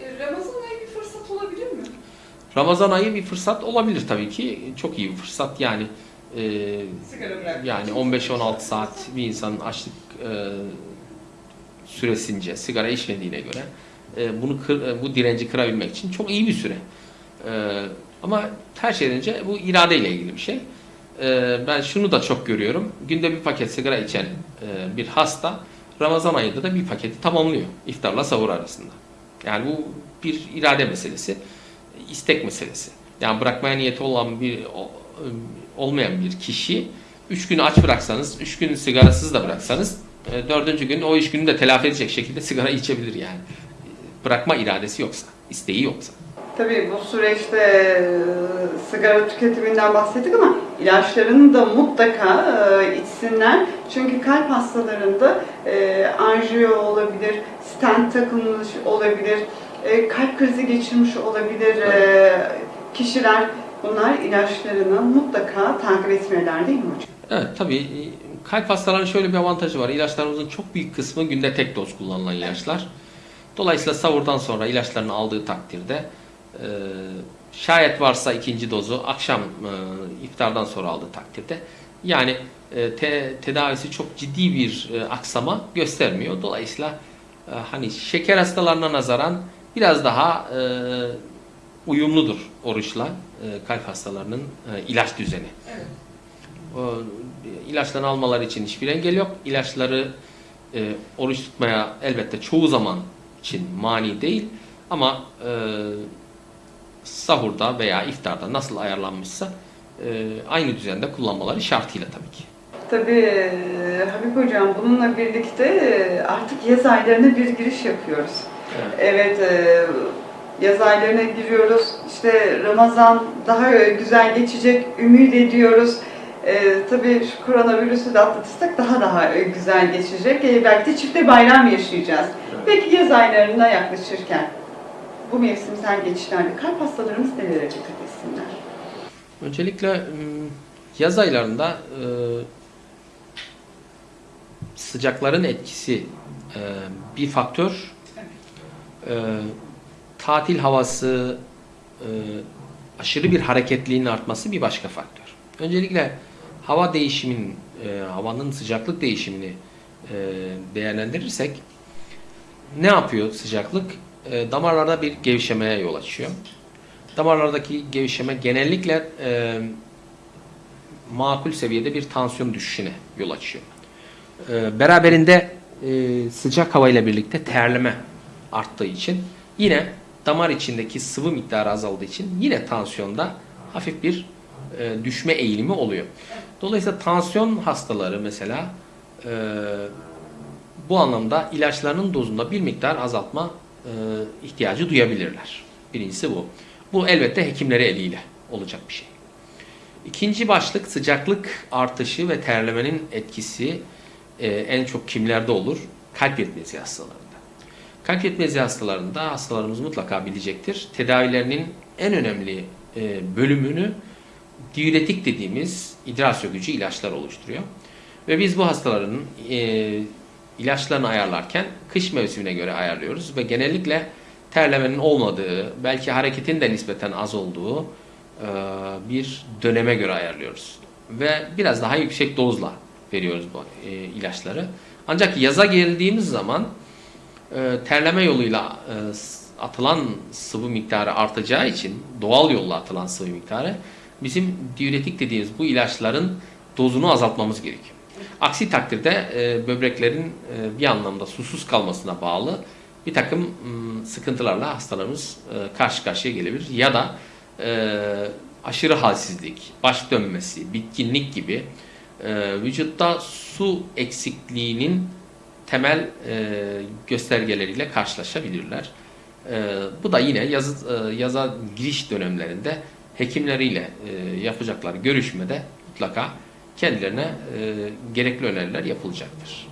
E, Ramazan ayı bir fırsat olabilir mi? Ramazan ayı bir fırsat olabilir tabii ki. Çok iyi bir fırsat yani. e, yani için. 15-16 saat bir insanın açlık e, süresince sigara içmediğine göre e, bunu kır, e, bu direnci kırabilmek için çok iyi bir süre. E, ama her şeyden önce bu iradeyle ilgili bir şey. E, ben şunu da çok görüyorum. Günde bir paket sigara içen e, bir hasta Ramazan ayında da bir paketi tamamlıyor iftarla sahur arasında. Yani bu bir irade meselesi, istek meselesi. Yani bırakmaya niyeti olan bir olmayan bir kişi üç gün aç bıraksanız, üç gün sigarasız da bıraksanız e, dördüncü gün o üç günü de telafi edecek şekilde sigara içebilir yani. Bırakma iradesi yoksa, isteği yoksa. Tabii bu süreçte e, sigara tüketiminden bahsettik ama ilaçlarını da mutlaka e, içsinler. Çünkü kalp hastalarında anjiyo olabilir, stent takılmış olabilir, e, kalp krizi geçirmiş olabilir e, kişiler. Bunlar ilaçlarını mutlaka takip etmeliler değil mi hocam? Evet tabii e, kalp hastalarının şöyle bir avantajı var. İlaçlarımızın çok büyük kısmı günde tek doz kullanılan ilaçlar. Dolayısıyla savurdan sonra ilaçlarını aldığı takdirde e, şayet varsa ikinci dozu akşam e, iftardan sonra aldığı takdirde yani te- tedavisi çok ciddi bir aksama göstermiyor. Dolayısıyla e, hani şeker hastalarına nazaran biraz daha e, uyumludur oruçla e, kalp hastalarının e, ilaç düzeni. Evet. O, ilaçlarını almaları için hiçbir engel yok. İlaçları e, oruç tutmaya elbette çoğu zaman için mani değil. Ama e, sahurda veya iftarda nasıl ayarlanmışsa e, aynı düzende kullanmaları şartıyla tabii ki. Tabii Habib Hocam bununla birlikte artık yaz aylarına bir giriş yapıyoruz. Evet, e, yaz aylarına giriyoruz. İşte Ramazan daha güzel geçecek, ümit ediyoruz. E, tabii şu koronavirüsü de atlatırsak daha daha güzel geçecek. E, belki de çifte bayram yaşayacağız. Peki yaz aylarına yaklaşırken bu mevsimsel geçişlerde kalp hastalarımız nelere dikkat etsinler? Öncelikle yaz aylarında e, sıcakların etkisi e, bir faktör. E, tatil havası, e, aşırı bir hareketliğinin artması bir başka faktör. Öncelikle hava değişimin, e, havanın sıcaklık değişimini e, değerlendirirsek ne yapıyor sıcaklık? E, damarlarda bir gevşemeye yol açıyor. Damarlardaki gevşeme genellikle e, makul seviyede bir tansiyon düşüşüne yol açıyor. E, beraberinde e, sıcak havayla birlikte terleme arttığı için yine damar içindeki sıvı miktarı azaldığı için yine tansiyonda hafif bir e, düşme eğilimi oluyor. Dolayısıyla tansiyon hastaları mesela e, bu anlamda ilaçlarının dozunda bir miktar azaltma e, ihtiyacı duyabilirler. Birincisi bu. Bu elbette hekimleri eliyle olacak bir şey. İkinci başlık sıcaklık artışı ve terlemenin etkisi e, en çok kimlerde olur? Kalp yetmezliği hastalarında. Kalp yetmezliği hastalarında hastalarımız mutlaka bilecektir. Tedavilerinin en önemli e, bölümünü diüretik dediğimiz idrar sökücü ilaçlar oluşturuyor. Ve biz bu hastaların e, ilaçlarını ayarlarken kış mevsimine göre ayarlıyoruz ve genellikle terlemenin olmadığı, belki hareketin de nispeten az olduğu e, bir döneme göre ayarlıyoruz. Ve biraz daha yüksek dozla veriyoruz bu e, ilaçları. Ancak yaza geldiğimiz zaman e, terleme yoluyla e, atılan sıvı miktarı artacağı için doğal yolla atılan sıvı miktarı bizim diüretik dediğimiz bu ilaçların dozunu azaltmamız gerekiyor. Aksi takdirde e, böbreklerin e, bir anlamda susuz kalmasına bağlı bir takım sıkıntılarla hastalarımız e, karşı karşıya gelebilir. Ya da e, aşırı halsizlik, baş dönmesi, bitkinlik gibi e, vücutta su eksikliğinin temel e, göstergeleriyle karşılaşabilirler. E, bu da yine yaz, e, yaza giriş dönemlerinde hekimleriyle e, yapacakları görüşmede mutlaka kendilerine e, gerekli öneriler yapılacaktır.